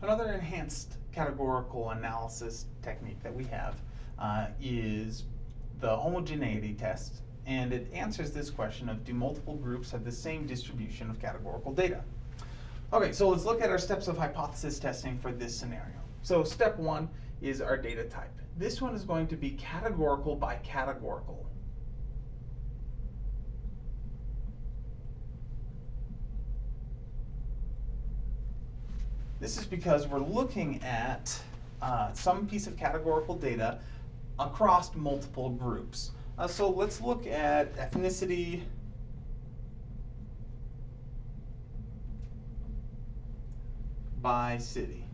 Another enhanced categorical analysis technique that we have uh, is the homogeneity test, and it answers this question of do multiple groups have the same distribution of categorical data? Okay, so let's look at our steps of hypothesis testing for this scenario. So step one is our data type. This one is going to be categorical by categorical. This is because we're looking at uh, some piece of categorical data across multiple groups. Uh, so let's look at ethnicity, by city.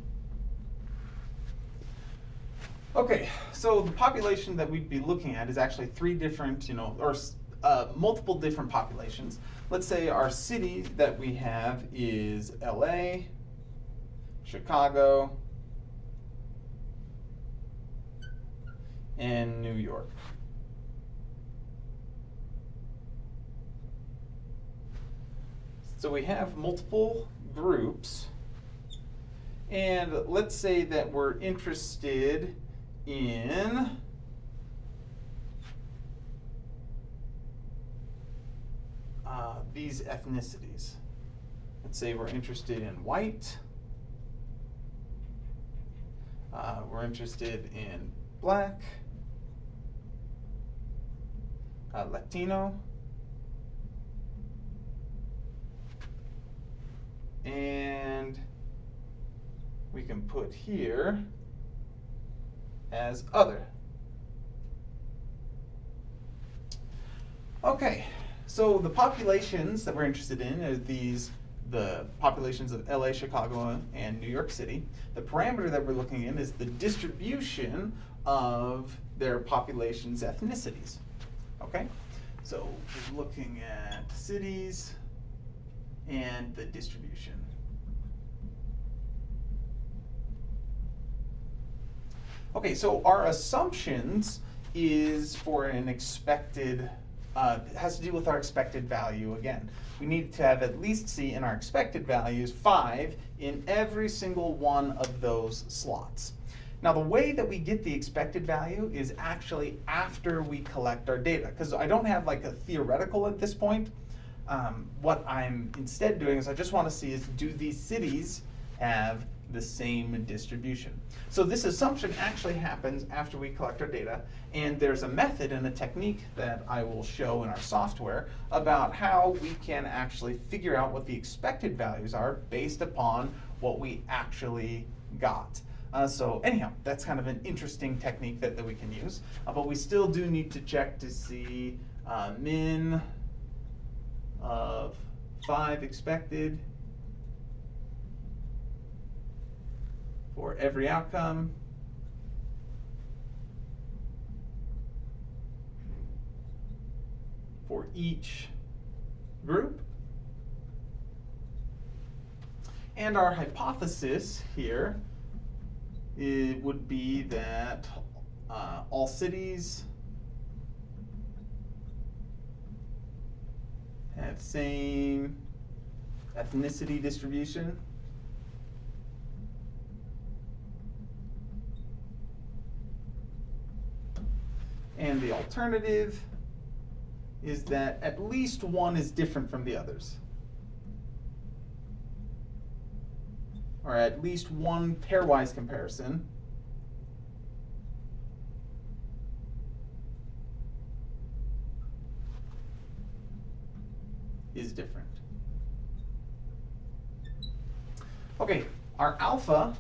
Okay, so the population that we'd be looking at is actually three different, you know, or uh, multiple different populations. Let's say our city that we have is LA, Chicago, and New York. So we have multiple groups. And let's say that we're interested in uh, these ethnicities. Let's say we're interested in white. Uh, we're interested in black, uh, Latino, and we can put here as other. Okay, so the populations that we're interested in are these, the populations of LA, Chicago, and New York City. The parameter that we're looking in is the distribution of their population's ethnicities. Okay, so we're looking at cities and the distribution. Okay, so our assumptions is for an expected, uh, has to do with our expected value again. We need to have at least see in our expected values five in every single one of those slots. Now the way that we get the expected value is actually after we collect our data, because I don't have like a theoretical at this point. Um, what I'm instead doing is I just want to see is do these cities have the same distribution. So this assumption actually happens after we collect our data, and there's a method and a technique that I will show in our software about how we can actually figure out what the expected values are based upon what we actually got. Uh, so anyhow, that's kind of an interesting technique that, that we can use, uh, but we still do need to check to see uh, min of 5 expected for every outcome. for each group. And our hypothesis here it would be that uh, all cities have same ethnicity distribution. And the alternative is that at least one is different from the others. Or at least one pairwise comparison is different. Okay, our alpha,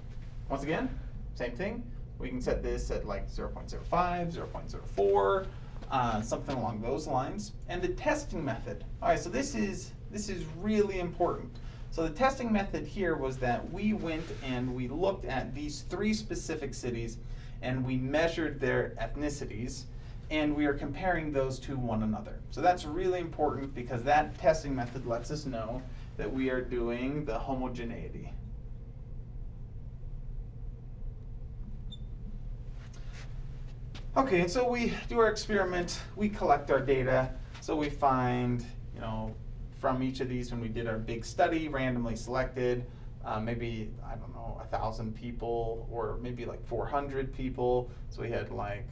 once again, same thing, we can set this at like 0 0.05, 0 0.04, uh, something along those lines. And the testing method. All right, so this is, this is really important. So the testing method here was that we went and we looked at these three specific cities and we measured their ethnicities and we are comparing those to one another. So that's really important because that testing method lets us know that we are doing the homogeneity. Okay, and so we do our experiment, we collect our data, so we find, you know, from each of these when we did our big study, randomly selected, uh, maybe, I don't know, a thousand people or maybe like 400 people. So we had like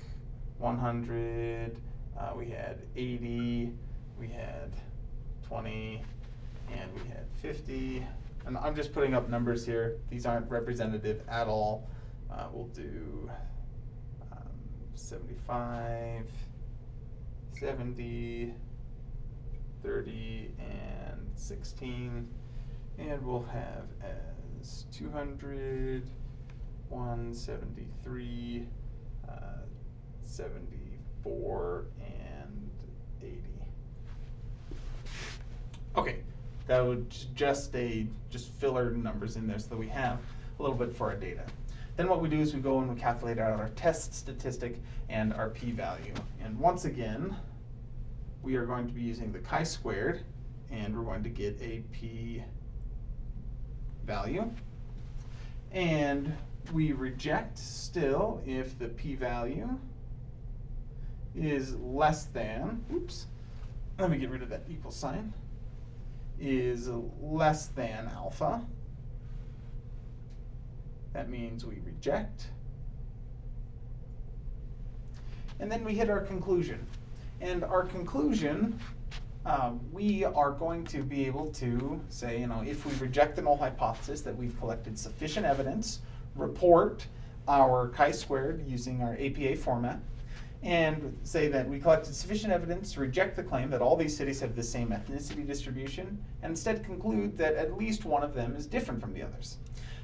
100, uh, we had 80, we had 20, and we had 50. And I'm just putting up numbers here. These aren't representative at all. Uh, we'll do 75, 70, 30, and 16. And we'll have as 200, 173, uh, 74, and 80. Okay, that would just a just filler numbers in there so that we have a little bit for our data. Then what we do is we go and we calculate out our test statistic and our p-value. And once again, we are going to be using the chi-squared, and we're going to get a p-value. And we reject still if the p-value is less than, oops, let me get rid of that equal sign, is less than alpha. That means we reject. And then we hit our conclusion. And our conclusion, um, we are going to be able to say, you know, if we reject the null hypothesis that we've collected sufficient evidence, report our chi-squared using our APA format, and say that we collected sufficient evidence to reject the claim that all these cities have the same ethnicity distribution, and instead conclude that at least one of them is different from the others.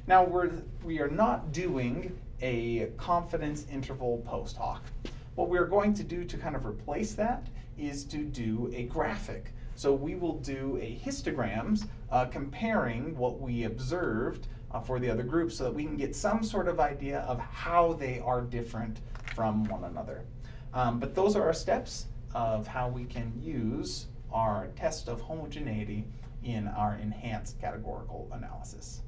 Now, we're, we are not doing a confidence interval post hoc. What we're going to do to kind of replace that is to do a graphic. So we will do a histograms uh, comparing what we observed uh, for the other groups so that we can get some sort of idea of how they are different from one another. Um, but those are our steps of how we can use our test of homogeneity in our enhanced categorical analysis.